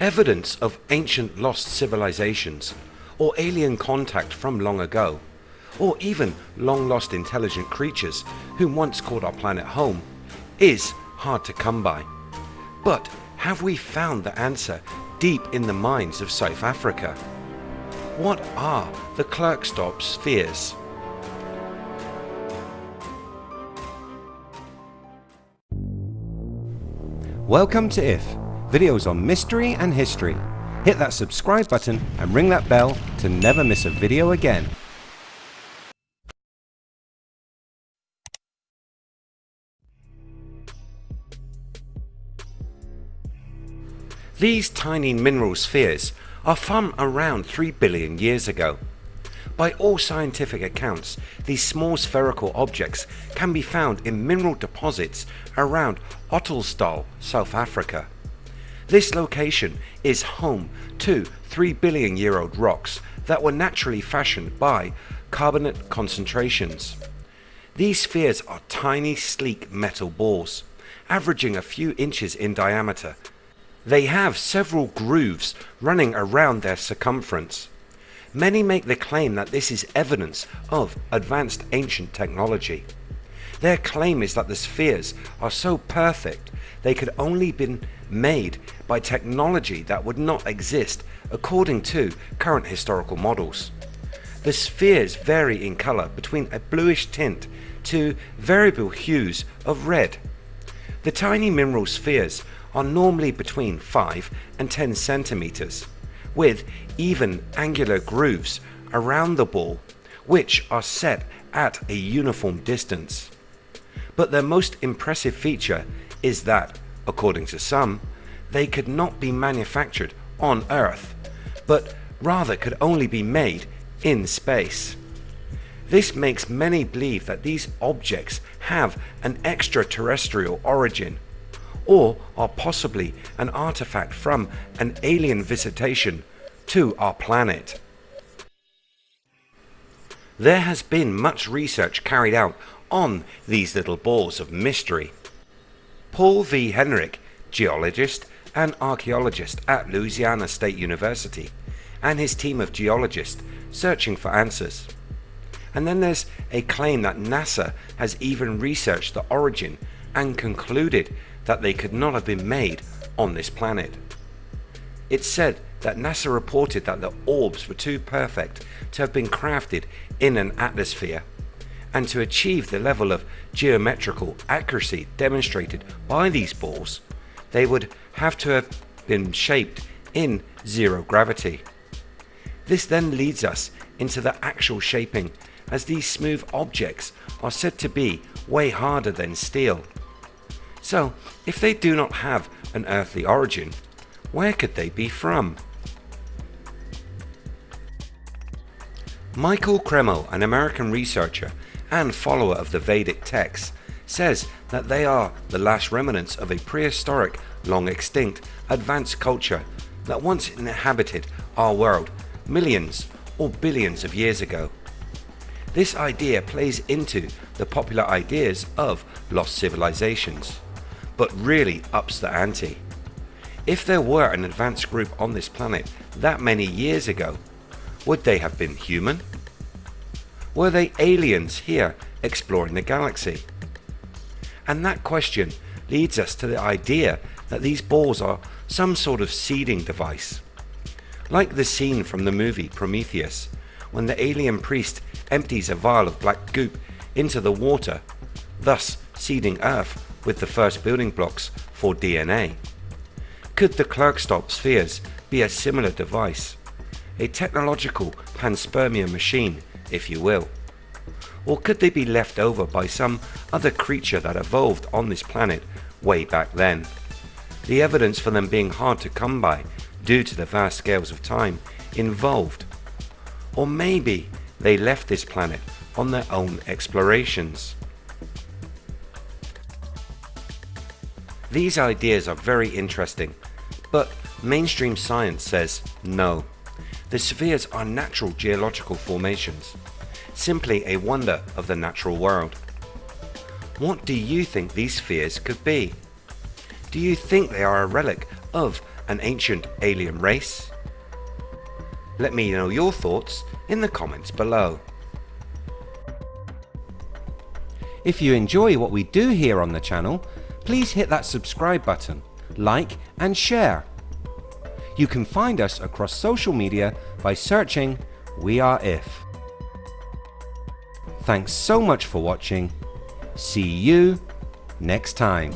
Evidence of ancient lost civilizations, or alien contact from long ago, or even long lost intelligent creatures who once called our planet home, is hard to come by. But have we found the answer deep in the mines of South Africa? What are the Klerksdorp spheres? Welcome to IF, videos on mystery and history. Hit that subscribe button and ring that bell to never miss a video again. These tiny mineral spheres are from around 3 billion years ago. By all scientific accounts, these small spherical objects can be found in mineral deposits around Ottosdal, South Africa. This location is home to 3 billion year old rocks that were naturally fashioned by carbonate concentrations. These spheres are tiny sleek metal balls, averaging a few inches in diameter. They have several grooves running around their circumference. Many make the claim that this is evidence of advanced ancient technology. Their claim is that the spheres are so perfect they could only been made by technology that would not exist according to current historical models. The spheres vary in colour between a bluish tint to variable hues of red. The tiny mineral spheres are normally between 5 and 10 centimeters with even angular grooves around the ball which are set at a uniform distance. But their most impressive feature is that, according to some, they could not be manufactured on Earth, but rather could only be made in space. This makes many believe that these objects have an extraterrestrial origin or are possibly an artifact from an alien visitation to our planet. There has been much research carried out on these little balls of mystery. Paul V. Heinrich, geologist and archaeologist at Louisiana State University, and his team of geologists searching for answers. And then there's a claim that NASA has even researched the origin and concluded that they could not have been made on this planet. It's said that NASA reported that the orbs were too perfect to have been crafted in an atmosphere and to achieve the level of geometrical accuracy demonstrated by these balls they would have to have been shaped in zero gravity. This then leads us into the actual shaping as these smooth objects are said to be way harder than steel. So if they do not have an earthly origin, where could they be from? Michael Cremo, an American researcher and follower of the Vedic texts, says that they are the last remnants of a prehistoric, long extinct, advanced culture that once inhabited our world millions or billions of years ago. This idea plays into the popular ideas of lost civilizations but really ups the ante. If there were an advanced group on this planet that many years ago, would they have been human? Were they aliens here exploring the galaxy? And that question leads us to the idea that these balls are some sort of seeding device. Like the scene from the movie Prometheus, when the alien priest empties a vial of black goop into the water, thus seeding Earth with the first building blocks for DNA. Could the Klerksdorp spheres be a similar device? A technological panspermia machine, if you will. Or could they be left over by some other creature that evolved on this planet way back then? The evidence for them being hard to come by due to the vast scales of time involved. Or maybe they left this planet on their own explorations. These ideas are very interesting, but mainstream science says no. The spheres are natural geological formations, simply a wonder of the natural world. What do you think these spheres could be? Do you think they are a relic of an ancient alien race? Let me know your thoughts in the comments below. If you enjoy what we do here on the channel, please hit that subscribe button, like and share. You can find us across social media by searching We Are If. Thanks so much for watching. See you next time.